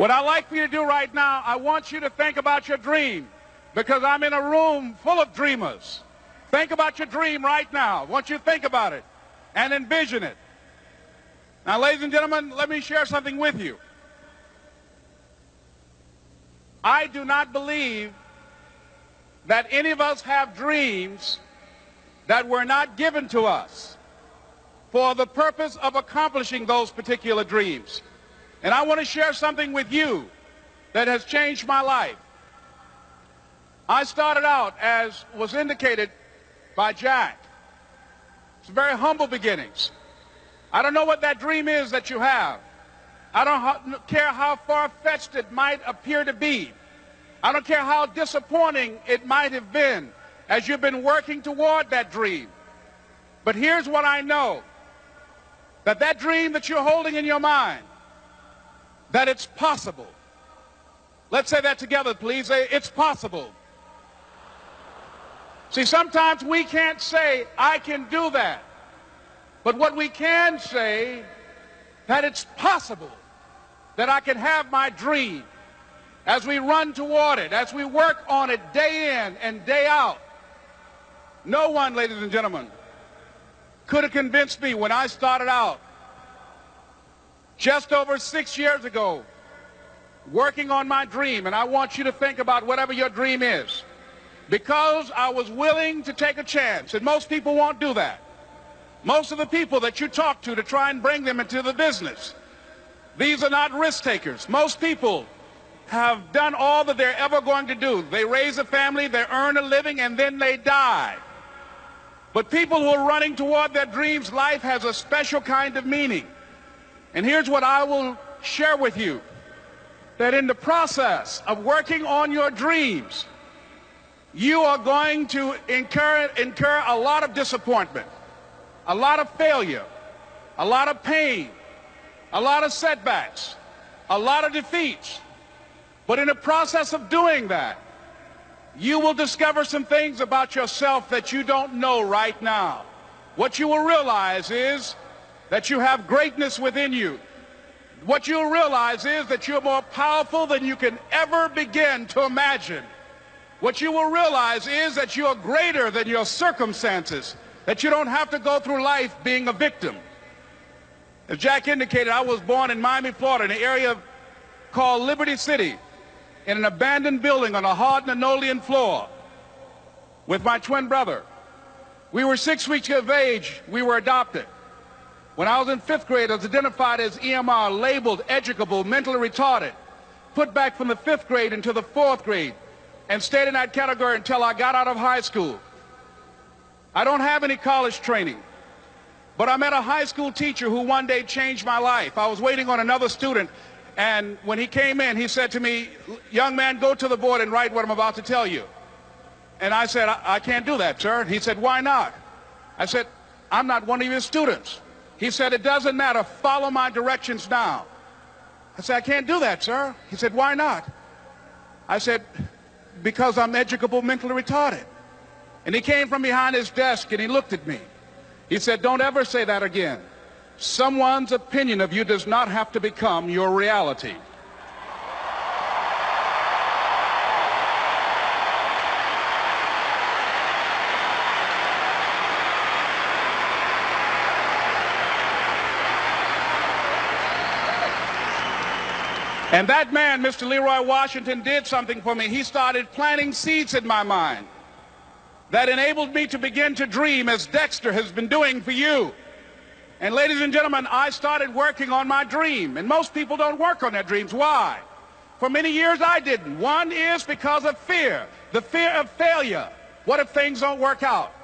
What I'd like for you to do right now, I want you to think about your dream because I'm in a room full of dreamers. Think about your dream right now. I want you to think about it and envision it. Now, ladies and gentlemen, let me share something with you. I do not believe that any of us have dreams that were not given to us for the purpose of accomplishing those particular dreams. And I want to share something with you that has changed my life. I started out, as was indicated by Jack, it's very humble beginnings. I don't know what that dream is that you have. I don't care how far-fetched it might appear to be. I don't care how disappointing it might have been as you've been working toward that dream. But here's what I know. That that dream that you're holding in your mind, that it's possible. Let's say that together, please. It's possible. See, sometimes we can't say, I can do that. But what we can say, that it's possible that I can have my dream as we run toward it, as we work on it day in and day out. No one, ladies and gentlemen, could have convinced me when I started out just over six years ago working on my dream, and I want you to think about whatever your dream is, because I was willing to take a chance, and most people won't do that. Most of the people that you talk to to try and bring them into the business, these are not risk takers. Most people have done all that they're ever going to do. They raise a family, they earn a living, and then they die. But people who are running toward their dreams, life has a special kind of meaning. And here's what I will share with you. That in the process of working on your dreams, you are going to incur, incur a lot of disappointment, a lot of failure, a lot of pain, a lot of setbacks, a lot of defeats. But in the process of doing that, you will discover some things about yourself that you don't know right now. What you will realize is that you have greatness within you. What you'll realize is that you're more powerful than you can ever begin to imagine. What you will realize is that you're greater than your circumstances, that you don't have to go through life being a victim. As Jack indicated, I was born in Miami, Florida, in an area called Liberty City in an abandoned building on a hard linoleum floor with my twin brother. We were six weeks of age. We were adopted. When I was in fifth grade, I was identified as EMR, labeled educable, mentally retarded, put back from the fifth grade into the fourth grade, and stayed in that category until I got out of high school. I don't have any college training, but I met a high school teacher who one day changed my life. I was waiting on another student and when he came in, he said to me, young man, go to the board and write what I'm about to tell you. And I said, I, I can't do that, sir. He said, why not? I said, I'm not one of your students. He said, it doesn't matter. Follow my directions now. I said, I can't do that, sir. He said, why not? I said, because I'm educable mentally retarded. And he came from behind his desk and he looked at me. He said, don't ever say that again. Someone's opinion of you does not have to become your reality. And that man, Mr. Leroy Washington, did something for me. He started planting seeds in my mind that enabled me to begin to dream as Dexter has been doing for you. And ladies and gentlemen, I started working on my dream. And most people don't work on their dreams. Why? For many years I didn't. One is because of fear. The fear of failure. What if things don't work out?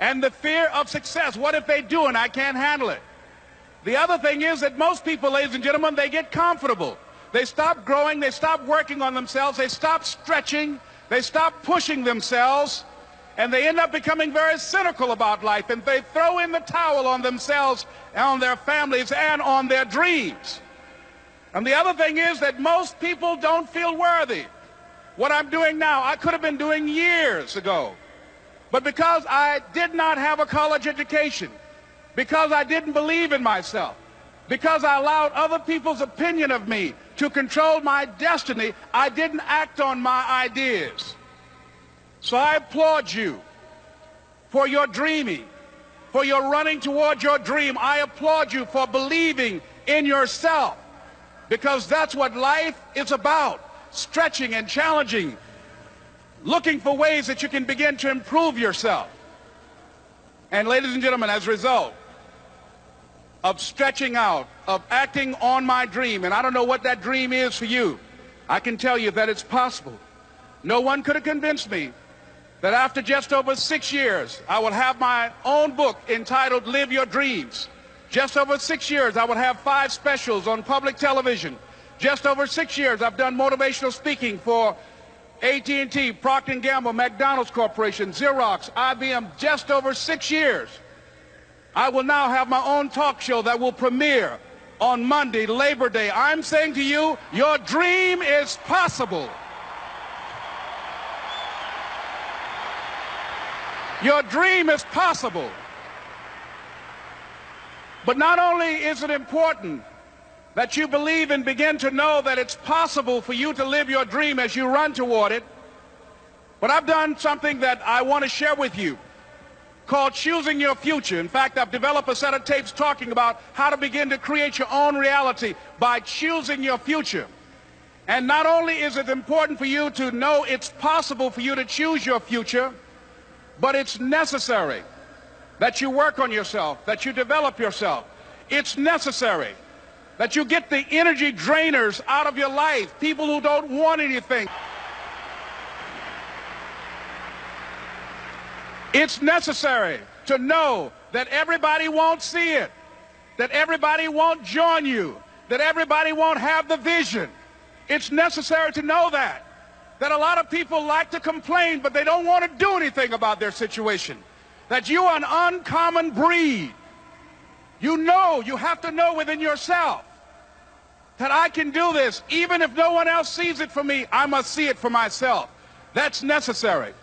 And the fear of success. What if they do and I can't handle it? The other thing is that most people, ladies and gentlemen, they get comfortable. They stop growing. They stop working on themselves. They stop stretching. They stop pushing themselves and they end up becoming very cynical about life and they throw in the towel on themselves and on their families and on their dreams. And the other thing is that most people don't feel worthy. What I'm doing now, I could have been doing years ago. But because I did not have a college education, because I didn't believe in myself, because I allowed other people's opinion of me to control my destiny, I didn't act on my ideas. So I applaud you for your dreaming, for your running toward your dream. I applaud you for believing in yourself because that's what life is about, stretching and challenging, looking for ways that you can begin to improve yourself. And ladies and gentlemen, as a result of stretching out, of acting on my dream, and I don't know what that dream is for you, I can tell you that it's possible. No one could have convinced me that after just over six years, I would have my own book entitled Live Your Dreams. Just over six years, I would have five specials on public television. Just over six years, I've done motivational speaking for AT&T, Procter & Gamble, McDonald's Corporation, Xerox, IBM, just over six years. I will now have my own talk show that will premiere on Monday, Labor Day. I'm saying to you, your dream is possible. Your dream is possible. But not only is it important that you believe and begin to know that it's possible for you to live your dream as you run toward it. But I've done something that I want to share with you called Choosing Your Future. In fact, I've developed a set of tapes talking about how to begin to create your own reality by choosing your future. And not only is it important for you to know it's possible for you to choose your future, but it's necessary that you work on yourself, that you develop yourself. It's necessary that you get the energy drainers out of your life, people who don't want anything. It's necessary to know that everybody won't see it, that everybody won't join you, that everybody won't have the vision. It's necessary to know that. That a lot of people like to complain, but they don't want to do anything about their situation. That you are an uncommon breed. You know, you have to know within yourself that I can do this. Even if no one else sees it for me, I must see it for myself. That's necessary.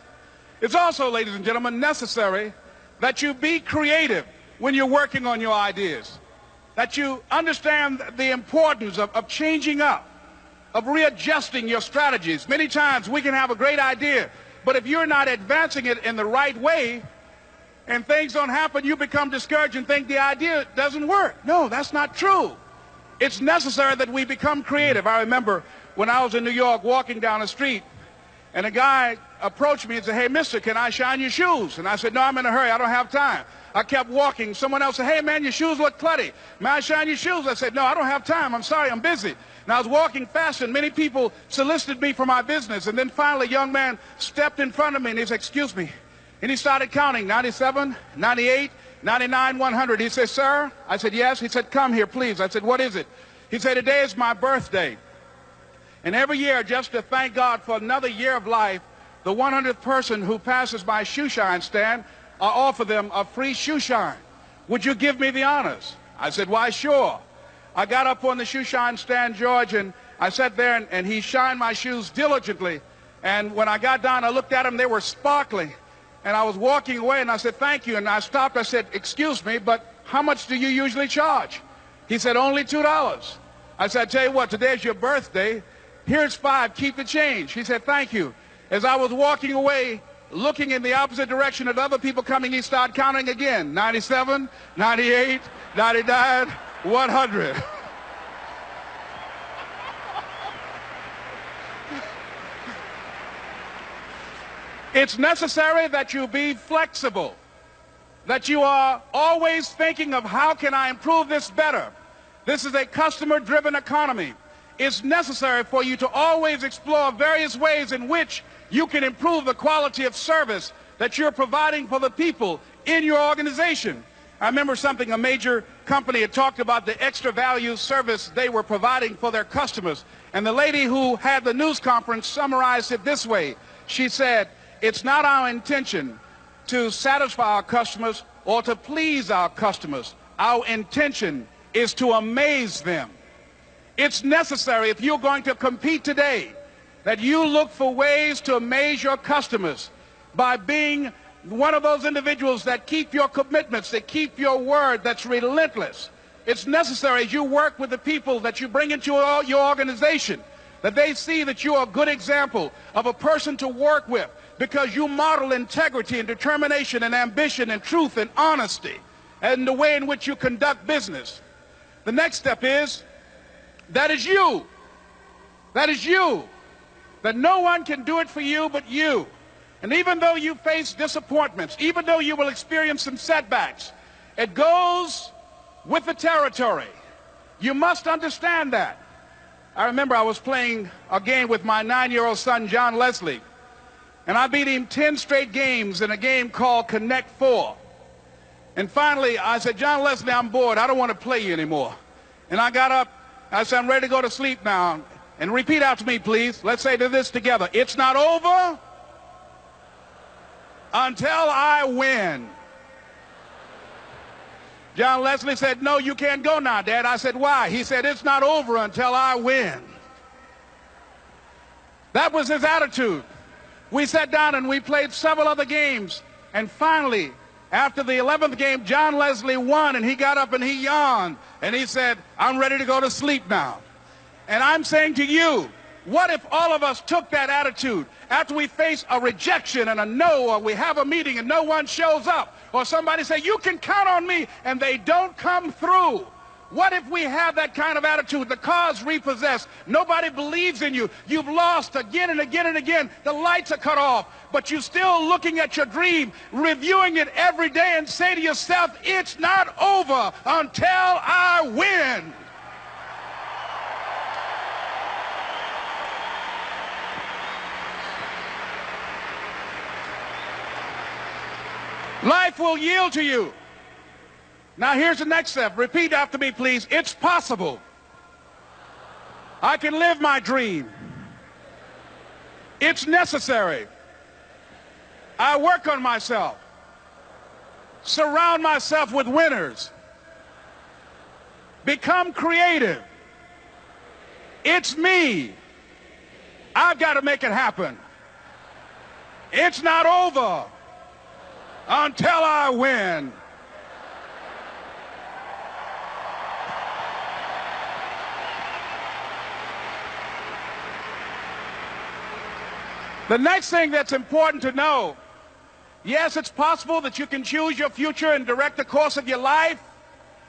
It's also, ladies and gentlemen, necessary that you be creative when you're working on your ideas. That you understand the importance of, of changing up, of readjusting your strategies. Many times we can have a great idea, but if you're not advancing it in the right way, and things don't happen, you become discouraged and think the idea doesn't work. No, that's not true. It's necessary that we become creative. I remember when I was in New York walking down the street, and a guy approached me and said, hey, mister, can I shine your shoes? And I said, no, I'm in a hurry. I don't have time. I kept walking. Someone else said, hey, man, your shoes look clutty. May I shine your shoes? I said, no, I don't have time. I'm sorry, I'm busy. And I was walking fast, and many people solicited me for my business. And then finally, a young man stepped in front of me, and he said, excuse me, and he started counting 97, 98, 99, 100. He said, Sir? I said, Yes. He said, Come here, please. I said, What is it? He said, Today is my birthday. And every year, just to thank God for another year of life, the 100th person who passes my shoe shine stand, I offer them a free shoe shine. Would you give me the honors? I said, Why, sure. I got up on the shoe shine stand, George, and I sat there and, and he shined my shoes diligently. And when I got down, I looked at them, they were sparkling. And I was walking away and I said, thank you. And I stopped. I said, excuse me, but how much do you usually charge? He said, only $2. I said, I tell you what, today's your birthday. Here's five. Keep the change. He said, thank you. As I was walking away, looking in the opposite direction at other people coming, he started counting again. 97, 98, 99, 100. It's necessary that you be flexible, that you are always thinking of how can I improve this better. This is a customer-driven economy. It's necessary for you to always explore various ways in which you can improve the quality of service that you're providing for the people in your organization. I remember something, a major company had talked about the extra value service they were providing for their customers. And the lady who had the news conference summarized it this way. She said, it's not our intention to satisfy our customers or to please our customers. Our intention is to amaze them. It's necessary if you're going to compete today that you look for ways to amaze your customers by being one of those individuals that keep your commitments, that keep your word, that's relentless, it's necessary as you work with the people that you bring into your, organization that they see that you are a good example of a person to work with because you model integrity and determination and ambition and truth and honesty and the way in which you conduct business. The next step is that is you. That is you. That no one can do it for you but you. And even though you face disappointments, even though you will experience some setbacks, it goes with the territory. You must understand that. I remember I was playing a game with my nine-year-old son, John Leslie, and I beat him 10 straight games in a game called Connect Four. And finally, I said, John Leslie, I'm bored. I don't want to play you anymore. And I got up. I said, I'm ready to go to sleep now. And repeat out to me, please. Let's say this together. It's not over until I win. John Leslie said, no, you can't go now, Dad. I said, why? He said, it's not over until I win. That was his attitude. We sat down and we played several other games. And finally, after the 11th game, John Leslie won and he got up and he yawned and he said, I'm ready to go to sleep now. And I'm saying to you, what if all of us took that attitude after we face a rejection and a no, or we have a meeting and no one shows up, or somebody say, you can count on me, and they don't come through? What if we have that kind of attitude? The car's repossessed. Nobody believes in you. You've lost again and again and again. The lights are cut off. But you're still looking at your dream, reviewing it every day, and say to yourself, it's not over until I win. Life will yield to you. Now here's the next step. Repeat after me, please. It's possible. I can live my dream. It's necessary. I work on myself. Surround myself with winners. Become creative. It's me. I've got to make it happen. It's not over until I win. The next thing that's important to know, yes, it's possible that you can choose your future and direct the course of your life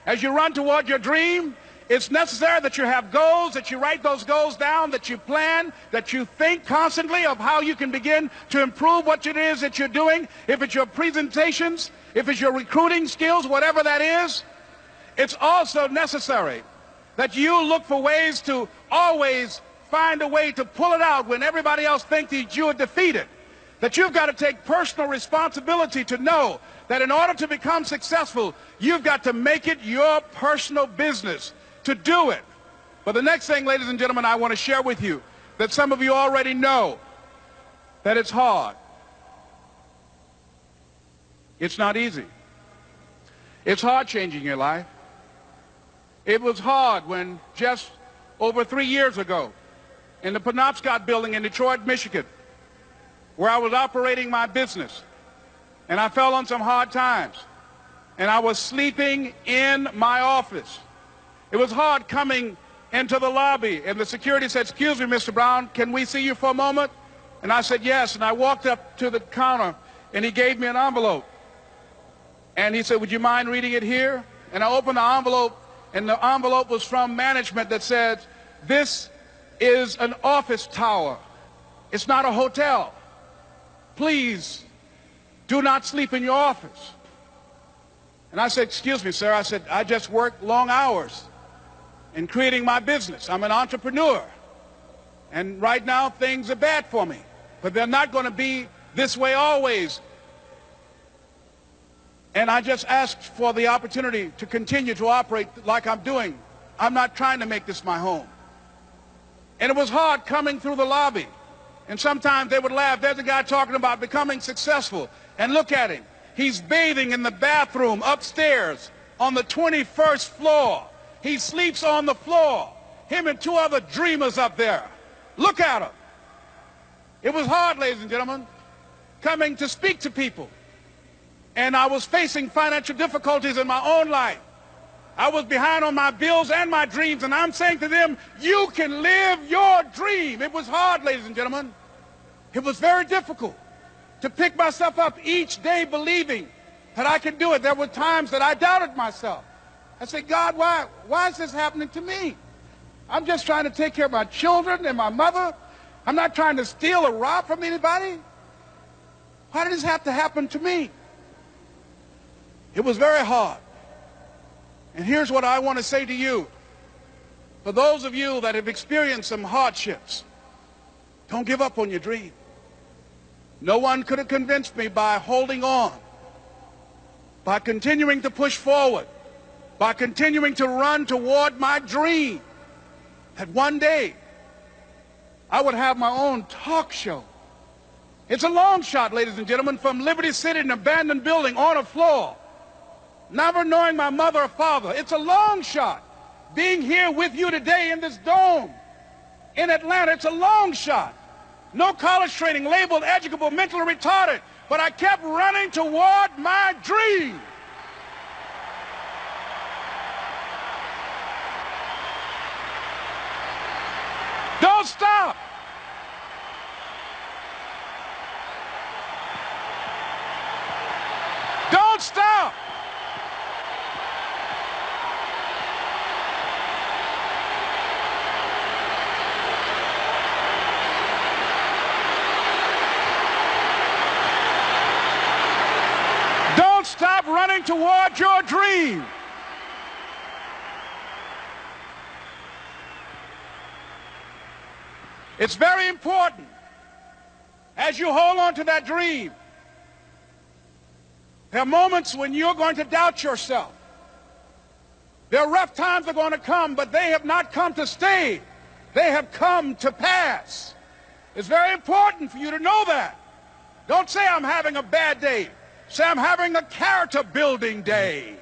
as you run toward your dream. It's necessary that you have goals, that you write those goals down, that you plan, that you think constantly of how you can begin to improve what it is that you're doing. If it's your presentations, if it's your recruiting skills, whatever that is, it's also necessary that you look for ways to always find a way to pull it out when everybody else thinks that you are defeated. That you've got to take personal responsibility to know that in order to become successful, you've got to make it your personal business to do it. But the next thing, ladies and gentlemen, I want to share with you that some of you already know that it's hard. It's not easy. It's hard changing your life. It was hard when just over three years ago in the Penobscot building in Detroit, Michigan, where I was operating my business, and I fell on some hard times, and I was sleeping in my office. It was hard coming into the lobby, and the security said, excuse me, Mr. Brown, can we see you for a moment? And I said, yes, and I walked up to the counter, and he gave me an envelope. And he said, would you mind reading it here? And I opened the envelope, and the envelope was from management that said, this is an office tower. It's not a hotel. Please do not sleep in your office. And I said, excuse me, sir. I said, I just work long hours in creating my business. I'm an entrepreneur. And right now, things are bad for me. But they're not going to be this way always. And I just asked for the opportunity to continue to operate like I'm doing. I'm not trying to make this my home. And it was hard coming through the lobby. And sometimes they would laugh. There's a guy talking about becoming successful. And look at him. He's bathing in the bathroom upstairs on the 21st floor. He sleeps on the floor. Him and two other dreamers up there. Look at him. It was hard, ladies and gentlemen, coming to speak to people. And I was facing financial difficulties in my own life. I was behind on my bills and my dreams, and I'm saying to them, you can live your dream. It was hard, ladies and gentlemen. It was very difficult to pick myself up each day believing that I could do it. There were times that I doubted myself. I said, God, why, why is this happening to me? I'm just trying to take care of my children and my mother. I'm not trying to steal or rob from anybody. Why did this have to happen to me? It was very hard. And here's what I want to say to you. For those of you that have experienced some hardships, don't give up on your dream. No one could have convinced me by holding on, by continuing to push forward, by continuing to run toward my dream, that one day I would have my own talk show. It's a long shot, ladies and gentlemen, from Liberty City, an abandoned building on a floor never knowing my mother or father. It's a long shot. Being here with you today in this dome in Atlanta, it's a long shot. No college training, labeled educable, mentally retarded, but I kept running toward my dream. Don't stop. Don't stop. stop running toward your dream. It's very important as you hold on to that dream. There are moments when you're going to doubt yourself. There are rough times that are going to come, but they have not come to stay. They have come to pass. It's very important for you to know that. Don't say I'm having a bad day. Say, I'm having a character building day.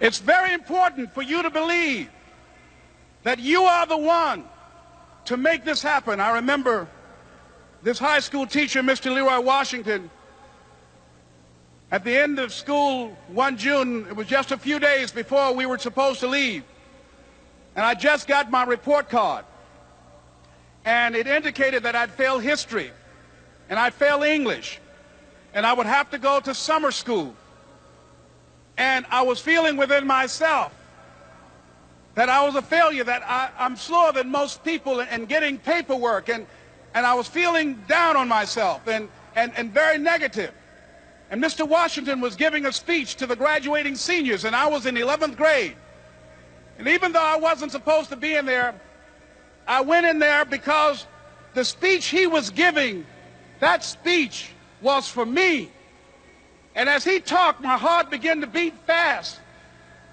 It's very important for you to believe that you are the one to make this happen. I remember this high school teacher, Mr. Leroy Washington, at the end of school one June, it was just a few days before we were supposed to leave. And I just got my report card. And it indicated that I'd failed history. And I'd failed English. And I would have to go to summer school. And I was feeling within myself that I was a failure, that I, am slower than most people in, in, getting paperwork. And, and I was feeling down on myself and, and, and very negative. And Mr. Washington was giving a speech to the graduating seniors, and I was in 11th grade. And even though I wasn't supposed to be in there, I went in there because the speech he was giving, that speech was for me. And as he talked, my heart began to beat fast.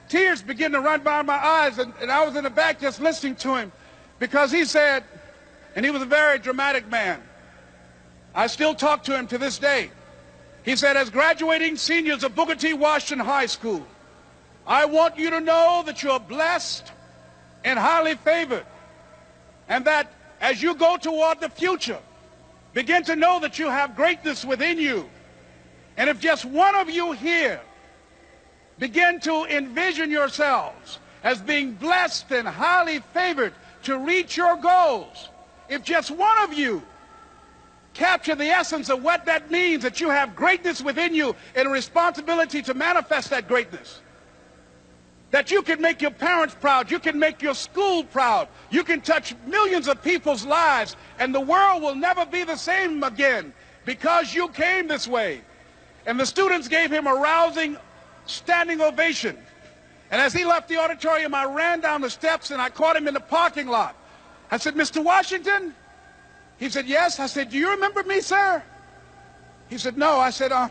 Tears began to run by my eyes, and, and I was in the back just listening to him because he said, and he was a very dramatic man. I still talk to him to this day. He said, as graduating seniors of Booker T. Washington High School, I want you to know that you're blessed and highly favored. And that as you go toward the future, begin to know that you have greatness within you. And if just one of you here begin to envision yourselves as being blessed and highly favored to reach your goals, if just one of you capture the essence of what that means, that you have greatness within you and a responsibility to manifest that greatness, that you can make your parents proud, you can make your school proud, you can touch millions of people's lives, and the world will never be the same again because you came this way. And the students gave him a rousing standing ovation. And as he left the auditorium, I ran down the steps and I caught him in the parking lot. I said, Mr. Washington? He said, yes. I said, do you remember me, sir? He said, no. I said, uh,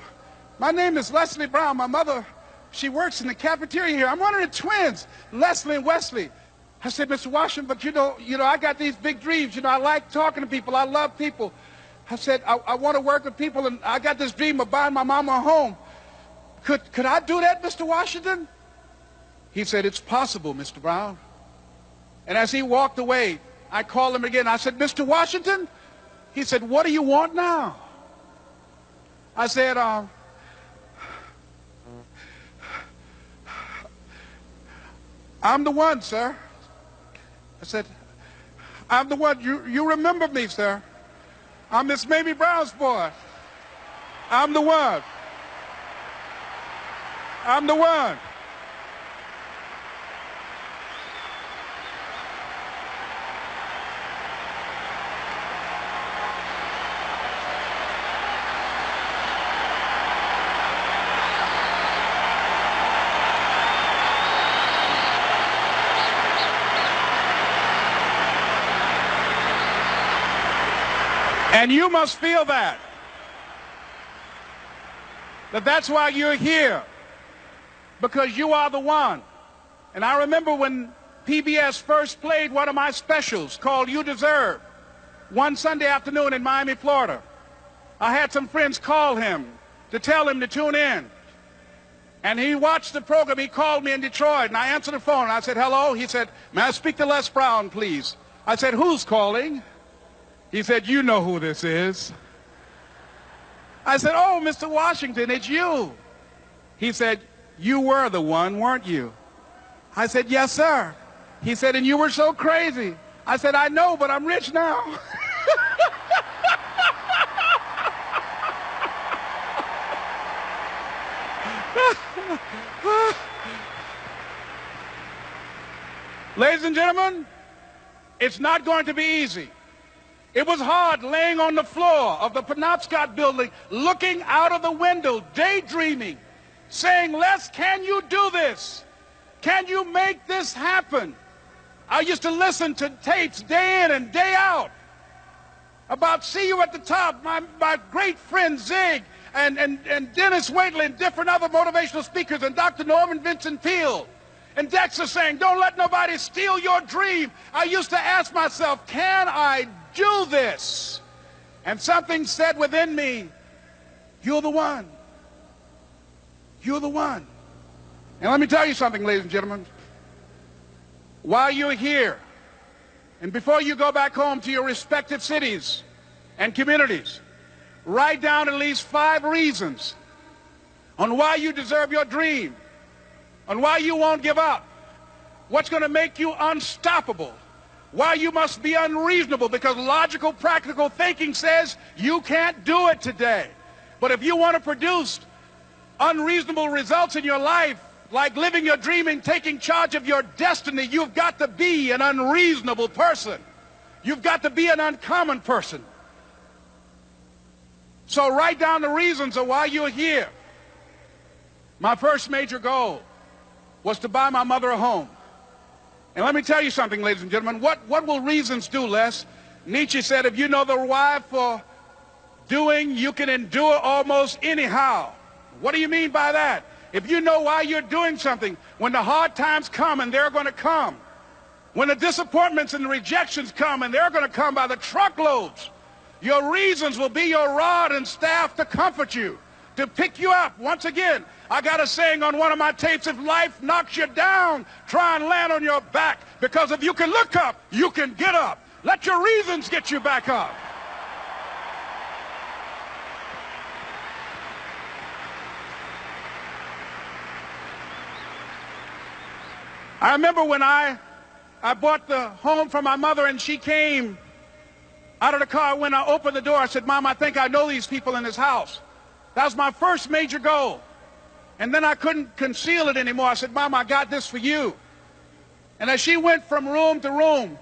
my name is Leslie Brown. My mother she works in the cafeteria here. I'm one of the twins, Leslie and Wesley. I said, Mr. Washington, but you know, you know, I got these big dreams. You know, I like talking to people. I love people. I said, I, I want to work with people, and I got this dream of buying my mama a home. Could, could I do that, Mr. Washington? He said, it's possible, Mr. Brown. And as he walked away, I called him again. I said, Mr. Washington, He said, what do you want now? I said, uh, I'm the one, sir. I said, I'm the one. You, you remember me, sir. I'm Miss Mamie Brown's boy. I'm the one. I'm the one. And you must feel that. That that's why you're here. Because you are the one. And I remember when PBS first played one of my specials called You Deserve one Sunday afternoon in Miami, Florida. I had some friends call him to tell him to tune in. And he watched the program. He called me in Detroit, and I answered the phone. And I said, hello. He said, may I speak to Les Brown, please? I said, who's calling? He said, you know who this is. I said, oh, Mr. Washington, it's you. He said, you were the one, weren't you? I said, yes, sir. He said, and you were so crazy. I said, I know, but I'm rich now. Ladies and gentlemen, it's not going to be easy. It was hard laying on the floor of the Penobscot building, looking out of the window, daydreaming, saying, Les, can you do this? Can you make this happen? I used to listen to tapes day in and day out about See You at the Top, my, my great friend Zig and, and, and Denis Waitley and different other motivational speakers and Dr. Norman Vincent Peale. And Dexter saying, don't let nobody steal your dream. I used to ask myself, can I do this. And something said within me, you're the one. You're the one. And let me tell you something, ladies and gentlemen. While you're here, and before you go back home to your respective cities and communities, write down at least five reasons on why you deserve your dream, on why you won't give up, what's going to make you unstoppable, why you must be unreasonable because logical, practical thinking says you can't do it today. But if you want to produce unreasonable results in your life, like living your dream and taking charge of your destiny, you've got to be an unreasonable person. You've got to be an uncommon person. So write down the reasons of why you're here. My first major goal was to buy my mother a home. And let me tell you something, ladies and gentlemen. What, what will reasons do, Les? Nietzsche said, if you know the why for doing, you can endure almost anyhow. What do you mean by that? If you know why you're doing something, when the hard times come, and they're going to come, when the disappointments and the rejections come, and they're going to come by the truckloads, your reasons will be your rod and staff to comfort you, to pick you up. Once again, I got a saying on one of my tapes, if life knocks you down, try and land on your back. Because if you can look up, you can get up. Let your reasons get you back up. I remember when I, I bought the home for my mother and she came out of the car. When I opened the door, I said, Mom, I think I know these people in this house. That was my first major goal. And then I couldn't conceal it anymore. I said, Mom, I got this for you. And as she went from room to room,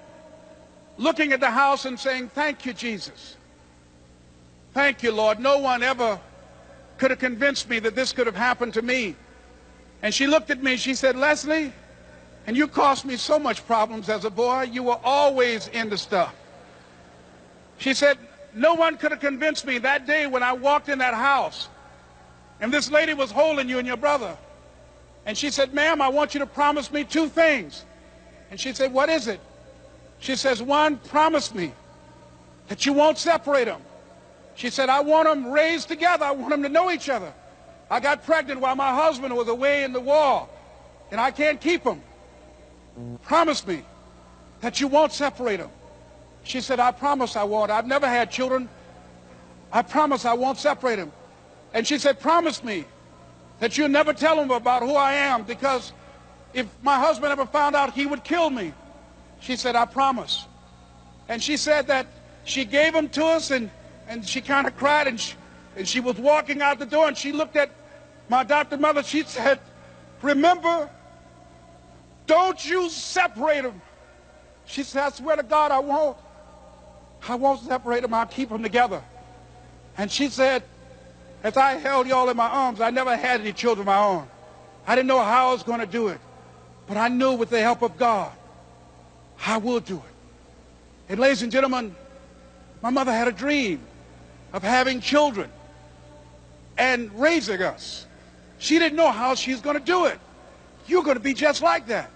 looking at the house and saying, Thank you, Jesus. Thank you, Lord. No one ever could have convinced me that this could have happened to me. And she looked at me and she said, Leslie, and you caused me so much problems as a boy. You were always into stuff. She said, no one could have convinced me that day when I walked in that house and this lady was holding you and your brother. And she said, ma'am, I want you to promise me two things. And she said, what is it? She says, one, promise me that you won't separate them. She said, I want them raised together. I want them to know each other. I got pregnant while my husband was away in the war, and I can't keep them. Promise me that you won't separate them. She said, I promise I won't. I've never had children. I promise I won't separate them. And she said, promise me that you'll never tell him about who I am because if my husband ever found out, he would kill me. She said, I promise. And she said that she gave him to us and, and she kind of cried and she, and she was walking out the door and she looked at my adopted mother. She said, remember, don't you separate them. She said, I swear to God, I won't. I won't separate them. I'll keep them together. And she said, as I held y'all in my arms, I never had any children of my own. I didn't know how I was going to do it. But I knew with the help of God, I will do it. And ladies and gentlemen, my mother had a dream of having children and raising us. She didn't know how she was going to do it. You're going to be just like that.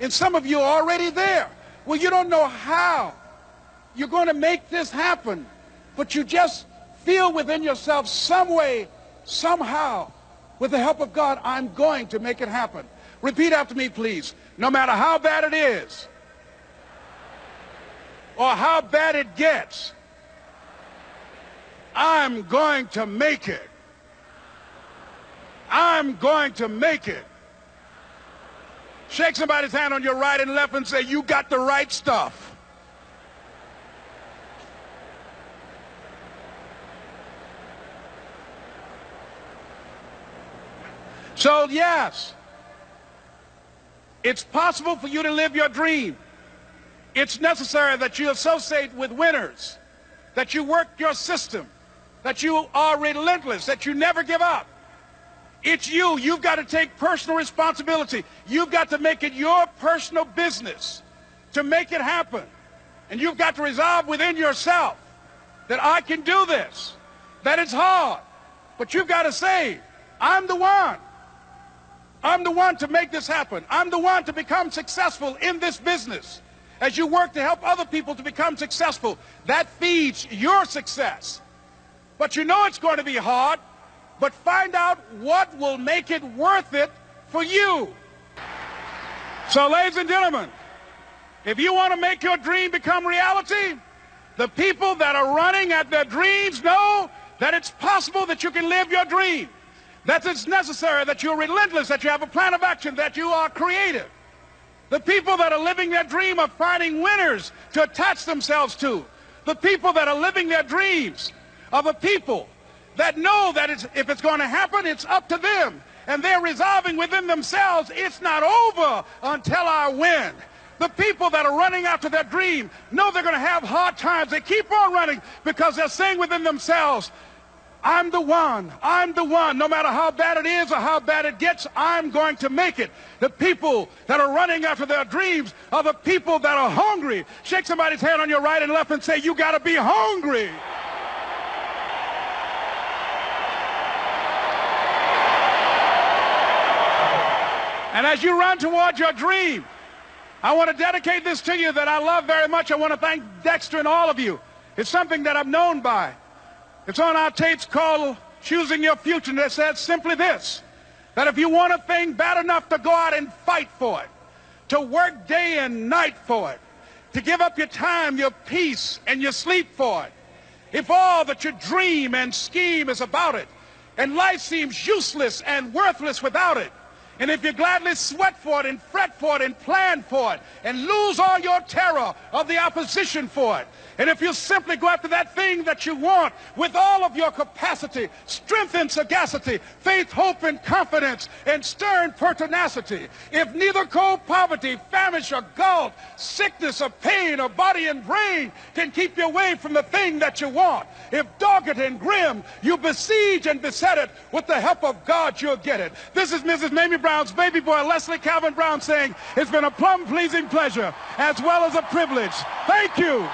And some of you are already there. Well, you don't know how you're going to make this happen, but you just feel within yourself some way, somehow, with the help of God, I'm going to make it happen. Repeat after me, please. No matter how bad it is, or how bad it gets, I'm going to make it. I'm going to make it. Shake somebody's hand on your right and left and say, you got the right stuff. So, yes, it's possible for you to live your dream. It's necessary that you associate with winners, that you work your system, that you are relentless, that you never give up. It's you. You've got to take personal responsibility. You've got to make it your personal business to make it happen. And you've got to resolve within yourself that I can do this, that it's hard. But you've got to say, I'm the one. I'm the one to make this happen. I'm the one to become successful in this business. As you work to help other people to become successful, that feeds your success. But you know it's going to be hard, but find out what will make it worth it for you. So, ladies and gentlemen, if you want to make your dream become reality, the people that are running at their dreams know that it's possible that you can live your dream that it's necessary, that you're relentless, that you have a plan of action, that you are creative. The people that are living their dream of finding winners to attach themselves to. The people that are living their dreams are the people that know that it's, if it's going to happen, it's up to them. And they're resolving within themselves, it's not over until I win. The people that are running after their dream know they're going to have hard times. They keep on running because they're saying within themselves, I'm the one. I'm the one. No matter how bad it is or how bad it gets, I'm going to make it. The people that are running after their dreams are the people that are hungry. Shake somebody's hand on your right and left and say, you got to be hungry. And as you run towards your dream, I want to dedicate this to you that I love very much. I want to thank Dexter and all of you. It's something that I'm known by. It's on our tapes called Choosing Your Future, and it says simply this, that if you want a thing bad enough to go out and fight for it, to work day and night for it, to give up your time, your peace, and your sleep for it, if all that you dream and scheme is about it, and life seems useless and worthless without it, and if you gladly sweat for it and fret for it and plan for it and lose all your terror of the opposition for it, and if you simply go after that thing that you want with all of your capacity, strength and sagacity, faith, hope, and confidence, and stern pertinacity, if neither cold poverty, famish, or gulf, sickness, or pain, or body and brain can keep you away from the thing that you want, if dogged and grim, you besiege and beset it, with the help of God, you'll get it. This is Mrs. Mamie Brown's baby boy, Leslie Calvin Brown, saying, It's been a plum pleasing pleasure as well as a privilege. Thank you.